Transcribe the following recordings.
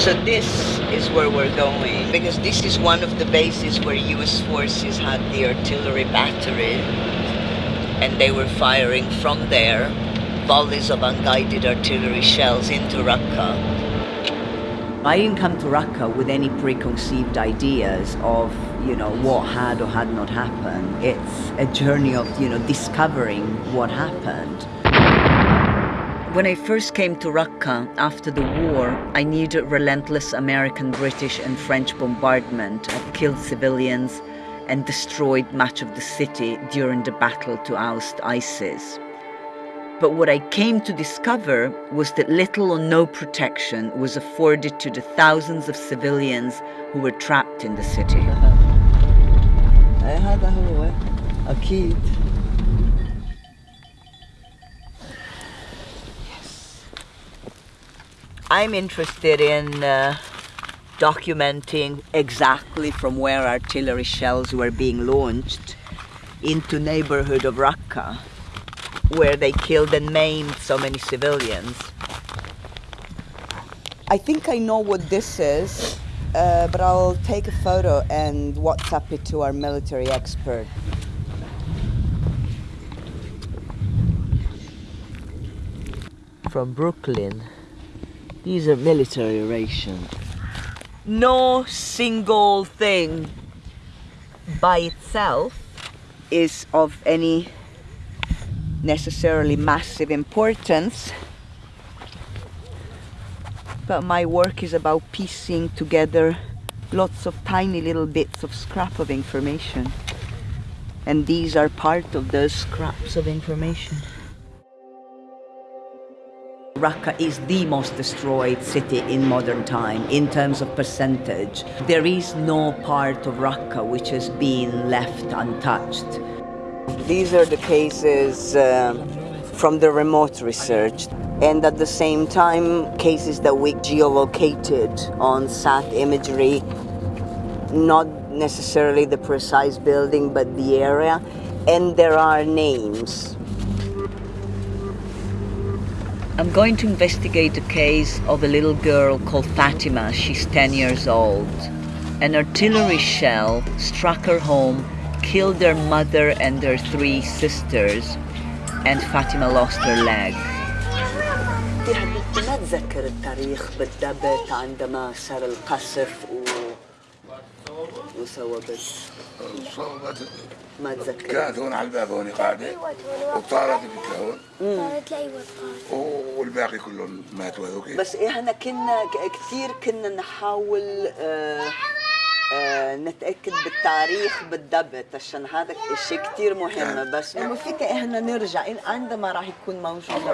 So this is where we're going because this is one of the bases where US forces had the artillery battery and they were firing from there volleys of unguided artillery shells into Raqqa. I didn't come to Raqqa with any preconceived ideas of, you know, what had or had not happened. It's a journey of, you know, discovering what happened. When I first came to Raqqa after the war, I knew relentless American, British and French bombardment had killed civilians and destroyed much of the city during the battle to oust ISIS. But what I came to discover was that little or no protection was afforded to the thousands of civilians who were trapped in the city. I'm interested in uh, documenting exactly from where artillery shells were being launched into neighborhood of Raqqa where they killed and maimed so many civilians. I think I know what this is, uh, but I'll take a photo and WhatsApp it to our military expert. From Brooklyn. These are military rations. No single thing by itself is of any necessarily massive importance but my work is about piecing together lots of tiny little bits of scrap of information and these are part of those scraps of information. Raqqa is the most destroyed city in modern time in terms of percentage. There is no part of Raqqa which has been left untouched. These are the cases uh, from the remote research and at the same time cases that we geolocated on sat imagery, not necessarily the precise building but the area and there are names. I'm going to investigate the case of a little girl called Fatima. She's 10 years old. An artillery shell struck her home killed their mother and their three sisters and Fatima lost her leg. ما اتذكر التاريخ بالضبط عندما صار القصف و... وصوبت ما اتذكر كانت هون على الباب هون قاعدة. وطارت بك هون طارت لأيوة والباقي كلهم ماتوا هذوك بس إحنا كنا كثير كنا نحاول آه آه، نتأكد بالتاريخ بالضبط عشان هذا الشيء كثير مهم. بس إنه فيك إحنا نرجع. عندما راح يكون موجود. والله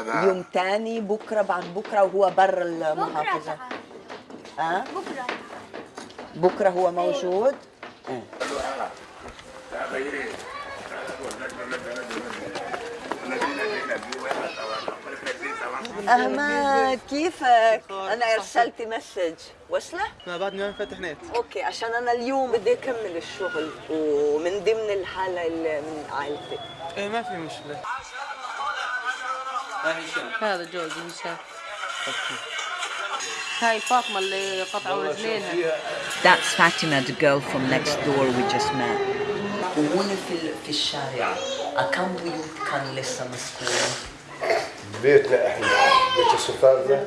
هذا يوم ثاني بكرة بعد بكرة وهو برا المحافظة. ها؟ بكرة. بكرة هو موجود. احمد كيفك؟ أنا أرسلت مسج وصله؟ ما بعدني ما فتح نت أوكي عشان أنا اليوم بدي أكمل الشغل ومن ضمن الحالة اللي من عائلتي إيه ما في مشكلة هذا جوزي هشام هاي فاطمة اللي قطعوا رجلينها. That's Fatima, the girl from next door we just met. وهنا في في الشارع. كم بيوت كان لسه مسكونة؟ بيتنا إحنا بيت السفارة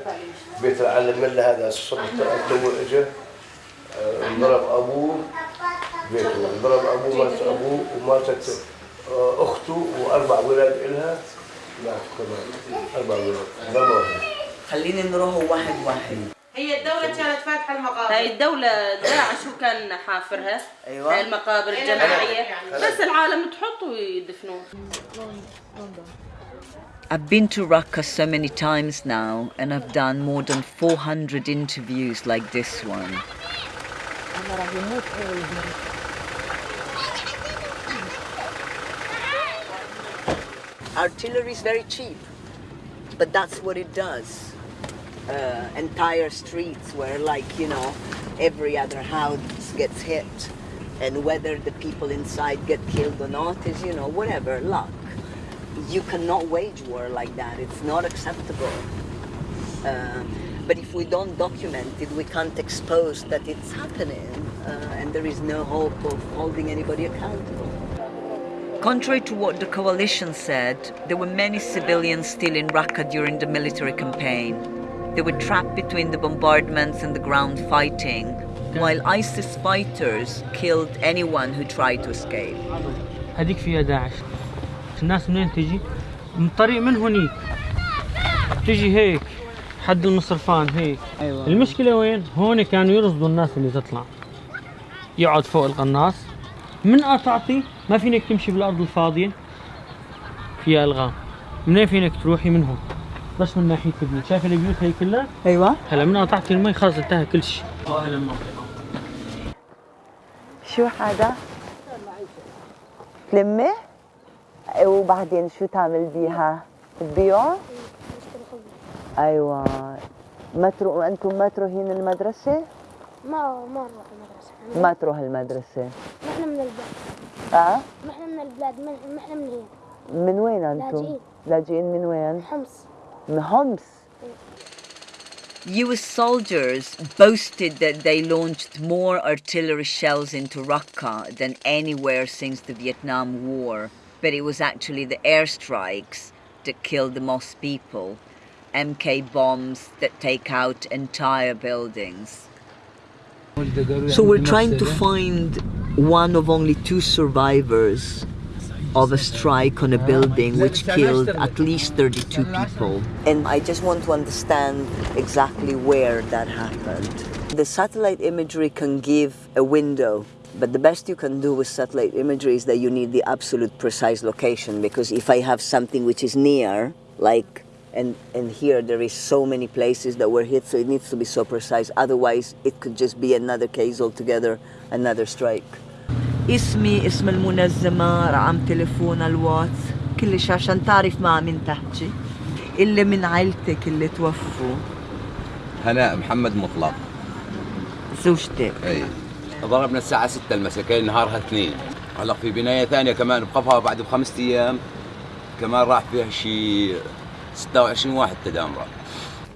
بيت العلم الله هذا الصبح تو اجى آه، انضرب أبوه بيته. انضرب أبوه مات أبوه وماتت آه، أخته وأربع ولاد إلها. ماتوا كمان أربع ولاد. خليني نروح واحد واحد. كانت فاتحة المقابر هاي الدولة داعش شو كان حافرها أيوة. هاي المقابر الجماعية بس العالم تحط ويدفنوه I've been to Raqqa so many times now and I've done more than 400 interviews like this one. Artillery is very cheap, but that's what it does. Uh, entire streets where like, you know, every other house gets hit and whether the people inside get killed or not is, you know, whatever, luck. You cannot wage war like that. It's not acceptable. Uh, but if we don't document it, we can't expose that it's happening, uh, and there is no hope of holding anybody accountable. Contrary to what the coalition said, there were many civilians still in Raqqa during the military campaign. They were trapped between the bombardments and the ground fighting, while ISIS fighters killed anyone who tried to escape. هذيك فيها داعش. الناس منين تجي؟ من طريق من هنيك؟ تجي هيك حد المصرفان هيك. أيوة. المشكلة وين؟ هون كانوا يرصدوا الناس اللي تطلع. يقعد فوق القناص. من قطعتي ما فينك تمشي بالأرض الفاضية. فيها ألغام. منين فينك تروحي؟ من هون. بس من ناحية البيوت شايف البيوت هي كلها أيوة هلا من قطعتي المي خلص انتهى كل شيء المنطقة شو هذا؟ تلمه؟ وبعدين شو تعمل بيها؟ تبيعه؟ أيوه ما تروحوا أنتم ما تروحين المدرسة؟ ما ما نروح المدرسة ما تروح المدرسة إحنا من البلاد آه إحنا من البلاد إحنا من هنا من وين أنتم؟ لاجئين. لاجئين من وين؟ حمص US soldiers boasted that they launched more artillery shells into Raqqa than anywhere since the Vietnam War, but it was actually the airstrikes that killed the most people, MK bombs that take out entire buildings. So we're trying to find one of only two survivors of a strike on a building which killed at least 32 people. And I just want to understand exactly where that happened. The satellite imagery can give a window, but the best you can do with satellite imagery is that you need the absolute precise location because if I have something which is near, like and and here there is so many places that were hit so it needs to be so precise otherwise it could just be another case altogether another strike اسمي اسم المنظمة رقم تليفون الواتس كلش عشان تعرف مع مين تحكي. اللي من عيلتك اللي توفوا؟ هناء محمد مطلق. زوجتك. أي. ضربنا الساعة 6 المساء كان نهارها اثنين. هلا في بناية ثانية كمان بقفها بعد بخمسة أيام. كمان راح فيها شي 26 واحد تدامرة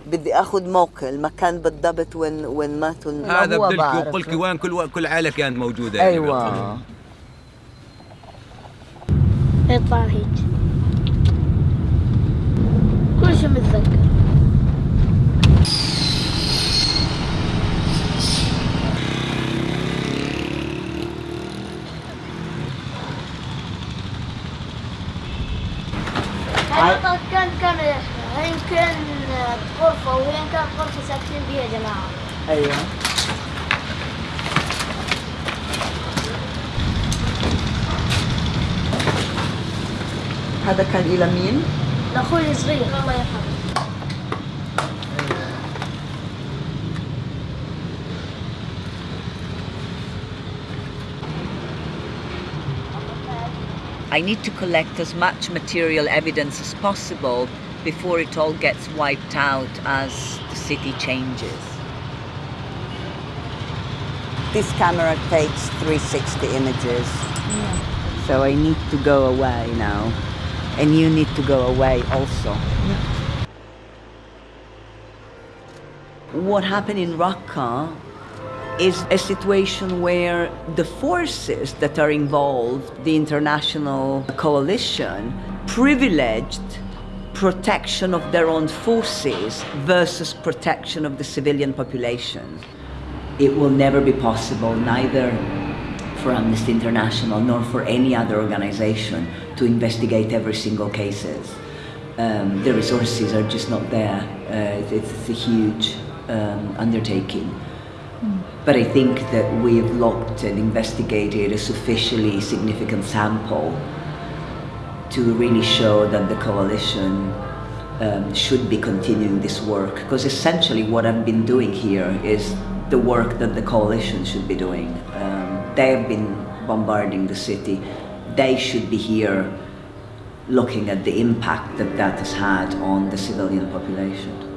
بدي أخذ موقع المكان بالضبط وين وين ماتوا هذا بدلك. وقلك وين كل كل عائلة كانت موجودة يعني. أيوه يطلع هيك كل شيء متذكر غرفة وهين كان غرفة ساكنين فيها جماعة ايوه هذا كان الى مين؟ لأخوي الصغير الله يرحمه I need to collect as much material evidence as possible before it all gets wiped out as the city changes. This camera takes 360 images. So I need to go away now. And you need to go away also. What happened in Raqqa is a situation where the forces that are involved, the international coalition, privileged protection of their own forces versus protection of the civilian population. It will never be possible, neither for Amnesty International nor for any other organization, to investigate every single cases. Um, the resources are just not there. Uh, it's, it's a huge um, undertaking. But I think that we've looked and investigated a sufficiently significant sample to really show that the coalition um, should be continuing this work. Because essentially, what I've been doing here is the work that the coalition should be doing. Um, they have been bombarding the city. They should be here looking at the impact that that has had on the civilian population.